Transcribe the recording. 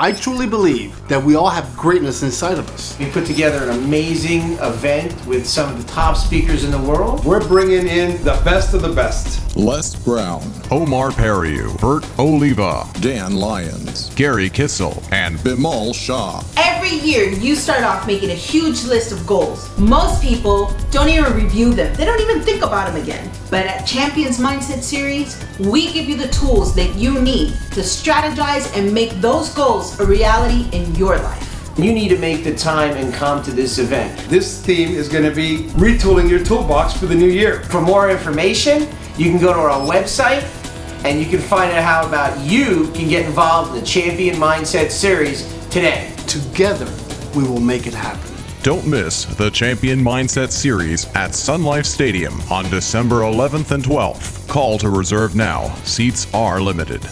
I truly believe that we all have greatness inside of us. We put together an amazing event with some of the top speakers in the world. We're bringing in the best of the best. Les Brown, Omar Periu, Bert Oliva, Dan Lyons, Gary Kissel, and Bimal Shah. Every year, you start off making a huge list of goals. Most people don't even review them, they don't even think about them again. But at Champions Mindset Series, we give you the tools that you need to strategize and make those goals a reality in your life. You need to make the time and come to this event. This theme is going to be retooling your toolbox for the new year. For more information, you can go to our website and you can find out how about you can get involved in the Champion Mindset Series today. Together, we will make it happen. Don't miss the Champion Mindset Series at Sun Life Stadium on December 11th and 12th. Call to reserve now. Seats are limited.